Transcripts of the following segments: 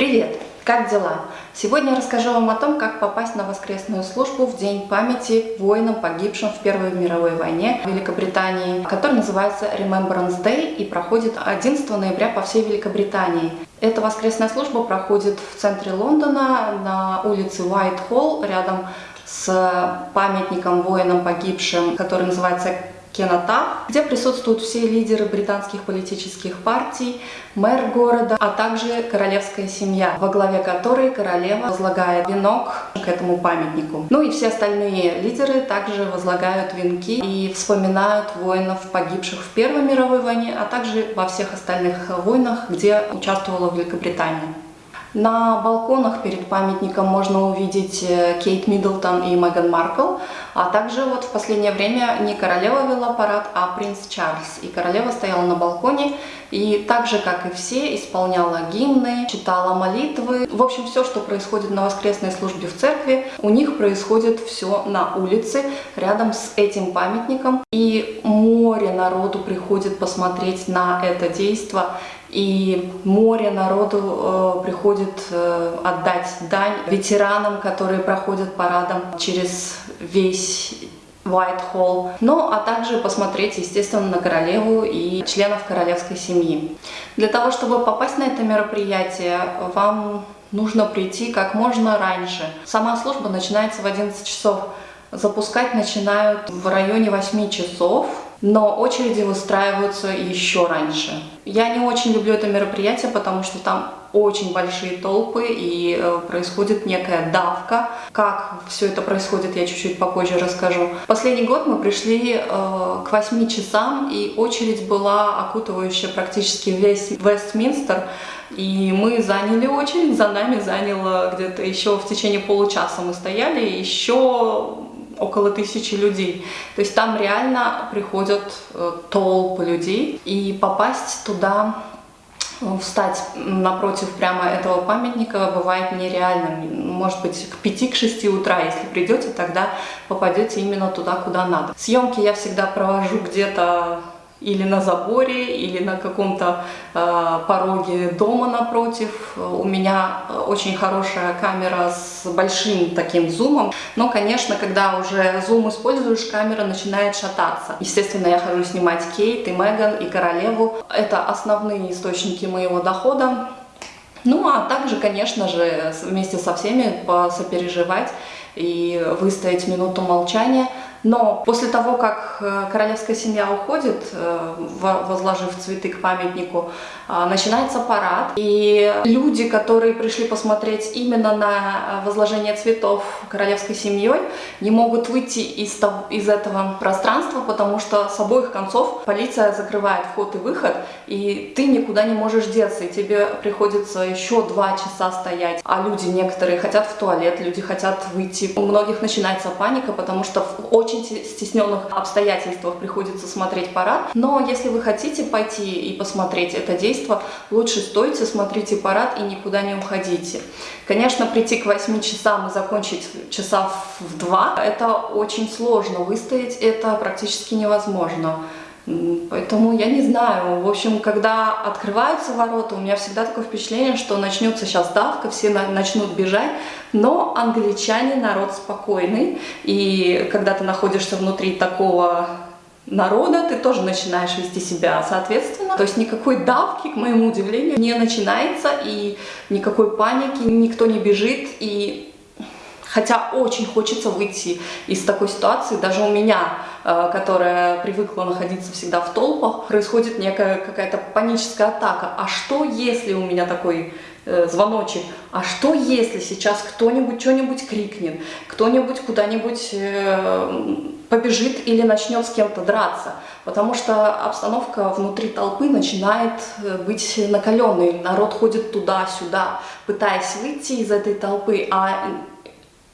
Привет! Как дела? Сегодня я расскажу вам о том, как попасть на воскресную службу в День памяти воинам, погибшим в Первой мировой войне в Великобритании, который называется Remembrance Day и проходит 11 ноября по всей Великобритании. Эта воскресная служба проходит в центре Лондона на улице Уайт-Холл, рядом с памятником воинам погибшим, который называется Кената, где присутствуют все лидеры британских политических партий, мэр города, а также королевская семья, во главе которой королева возлагает венок к этому памятнику. Ну и все остальные лидеры также возлагают венки и вспоминают воинов, погибших в Первой мировой войне, а также во всех остальных войнах, где участвовала Великобритания. На балконах перед памятником можно увидеть э, Кейт Миддлтон и Меган Маркл, а также вот в последнее время не королева вела парад, а принц Чарльз. И королева стояла на балконе и так же, как и все, исполняла гимны, читала молитвы. В общем, все, что происходит на воскресной службе в церкви, у них происходит все на улице, рядом с этим памятником. И море народу приходит посмотреть на это действо и море народу э, приходит э, отдать дань ветеранам, которые проходят парадом через весь Whitehall, ну а также посмотреть, естественно, на королеву и членов королевской семьи. Для того, чтобы попасть на это мероприятие, вам нужно прийти как можно раньше. Сама служба начинается в 11 часов. Запускать начинают в районе 8 часов но очереди выстраиваются еще раньше. Я не очень люблю это мероприятие, потому что там очень большие толпы и э, происходит некая давка. Как все это происходит, я чуть-чуть попозже расскажу. Последний год мы пришли э, к 8 часам, и очередь была окутывающая практически весь Вестминстер. И мы заняли очередь, за нами заняло где-то еще в течение получаса мы стояли, еще около тысячи людей. То есть там реально приходят э, толпы людей, и попасть туда встать напротив прямо этого памятника бывает нереальным. Может быть, к 5-6 утра, если придете, тогда попадете именно туда, куда надо. Съемки я всегда провожу где-то или на заборе, или на каком-то э, пороге дома напротив. У меня очень хорошая камера с большим таким зумом, но, конечно, когда уже зум используешь, камера начинает шататься. Естественно, я хожу снимать Кейт и Меган и Королеву. Это основные источники моего дохода. Ну, а также, конечно же, вместе со всеми посопереживать и выстоять минуту молчания – но после того, как э, королевская семья уходит, э, возложив цветы к памятнику, а, начинается парад. И люди, которые пришли посмотреть именно на э, возложение цветов королевской семьей, не могут выйти из, из этого пространства, потому что с обоих концов полиция закрывает вход и выход, и ты никуда не можешь деться, и тебе приходится еще два часа стоять. А люди некоторые хотят в туалет, люди хотят выйти. У многих начинается паника, потому что очень очень стесненных обстоятельствах приходится смотреть парад. Но если вы хотите пойти и посмотреть это действо, лучше стойте, смотрите парад и никуда не уходите. Конечно, прийти к 8 часам и закончить часа в 2, это очень сложно. Выстоять это практически невозможно. Поэтому я не знаю. В общем, когда открываются ворота, у меня всегда такое впечатление, что начнется сейчас давка, все начнут бежать. Но англичане народ спокойный. И когда ты находишься внутри такого народа, ты тоже начинаешь вести себя соответственно. То есть никакой давки, к моему удивлению, не начинается, и никакой паники, никто не бежит, и Хотя очень хочется выйти из такой ситуации. Даже у меня, э, которая привыкла находиться всегда в толпах, происходит некая какая-то паническая атака. А что, если у меня такой э, звоночек? А что, если сейчас кто-нибудь что-нибудь крикнет, кто-нибудь куда-нибудь э, побежит или начнет с кем-то драться? Потому что обстановка внутри толпы начинает быть накаленной. Народ ходит туда-сюда, пытаясь выйти из этой толпы, а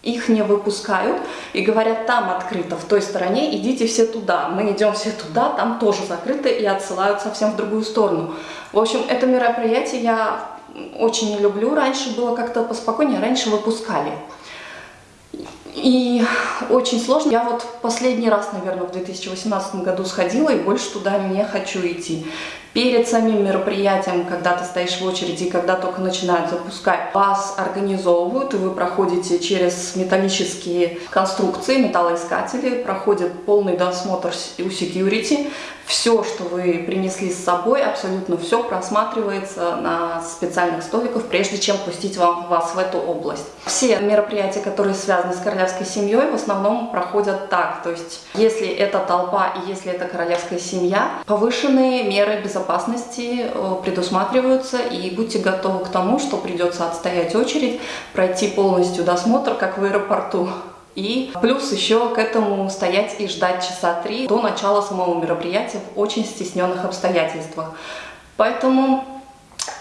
их не выпускают и говорят, там открыто, в той стороне, идите все туда. Мы идем все туда, там тоже закрыто и отсылают совсем в другую сторону. В общем, это мероприятие я очень не люблю. Раньше было как-то поспокойнее, раньше выпускали. И очень сложно. Я вот последний раз, наверное, в 2018 году сходила и больше туда не хочу идти. Перед самим мероприятием, когда ты стоишь в очереди, когда только начинают запускать, вас организовывают, и вы проходите через металлические конструкции, металлоискатели, проходит полный досмотр у security, все, что вы принесли с собой, абсолютно все просматривается на специальных столиках, прежде чем пустить вам, вас в эту область. Все мероприятия, которые связаны с королевской семьей, в основном проходят так. То есть, если это толпа и если это королевская семья, повышенные меры безопасности э, предусматриваются, и будьте готовы к тому, что придется отстоять очередь, пройти полностью досмотр, как в аэропорту. И плюс еще к этому стоять и ждать часа три до начала самого мероприятия в очень стесненных обстоятельствах. Поэтому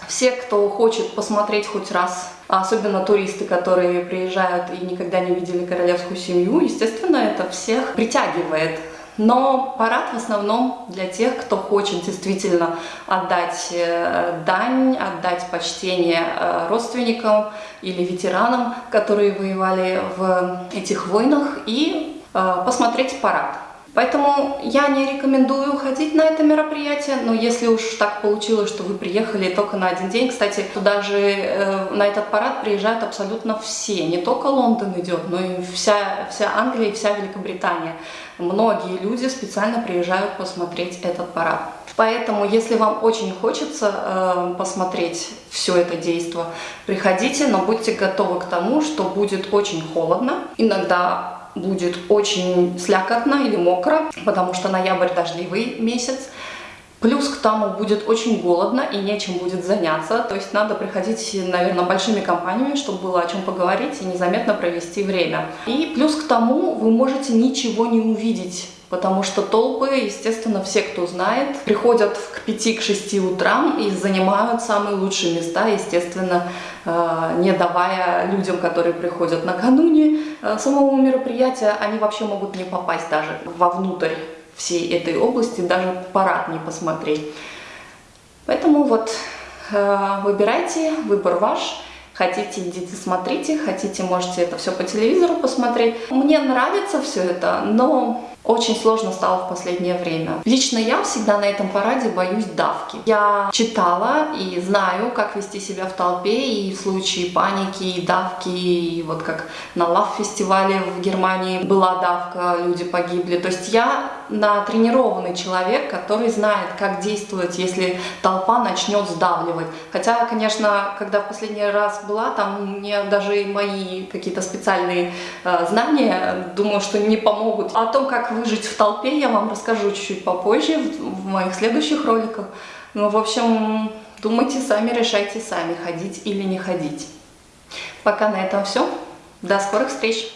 все, кто хочет посмотреть хоть раз, особенно туристы, которые приезжают и никогда не видели королевскую семью, естественно, это всех притягивает. Но парад в основном для тех, кто хочет действительно отдать э, дань, отдать почтение э, родственникам или ветеранам, которые воевали в этих войнах, и э, посмотреть парад. Поэтому я не рекомендую ходить на это мероприятие, но если уж так получилось, что вы приехали только на один день, кстати, туда же э, на этот парад приезжают абсолютно все, не только Лондон идет, но и вся, вся Англия и вся Великобритания. Многие люди специально приезжают посмотреть этот парад. Поэтому, если вам очень хочется э, посмотреть все это действо, приходите, но будьте готовы к тому, что будет очень холодно. Иногда будет очень слякотно или мокро, потому что ноябрь дождливый месяц. Плюс к тому будет очень голодно и нечем будет заняться, то есть надо приходить, наверное, большими компаниями, чтобы было о чем поговорить и незаметно провести время. И плюс к тому вы можете ничего не увидеть, потому что толпы, естественно, все, кто знает, приходят к 5-6 утрам и занимают самые лучшие места, естественно, э, не давая людям, которые приходят накануне самого мероприятия, они вообще могут не попасть даже вовнутрь всей этой области, даже парад не посмотреть. Поэтому вот э, выбирайте, выбор ваш. Хотите, идите смотрите, хотите, можете это все по телевизору посмотреть. Мне нравится все это, но очень сложно стало в последнее время. Лично я всегда на этом параде боюсь давки. Я читала и знаю, как вести себя в толпе и в случае паники, и давки, и вот как на лав-фестивале в Германии была давка, люди погибли. То есть я натренированный человек, который знает, как действовать, если толпа начнет сдавливать. Хотя, конечно, когда в последний раз была, там мне даже мои какие-то специальные э, знания, думаю, что не помогут. О том, как выжить в толпе, я вам расскажу чуть-чуть попозже, в, в моих следующих роликах. Ну, в общем, думайте сами, решайте сами, ходить или не ходить. Пока на этом все. До скорых встреч!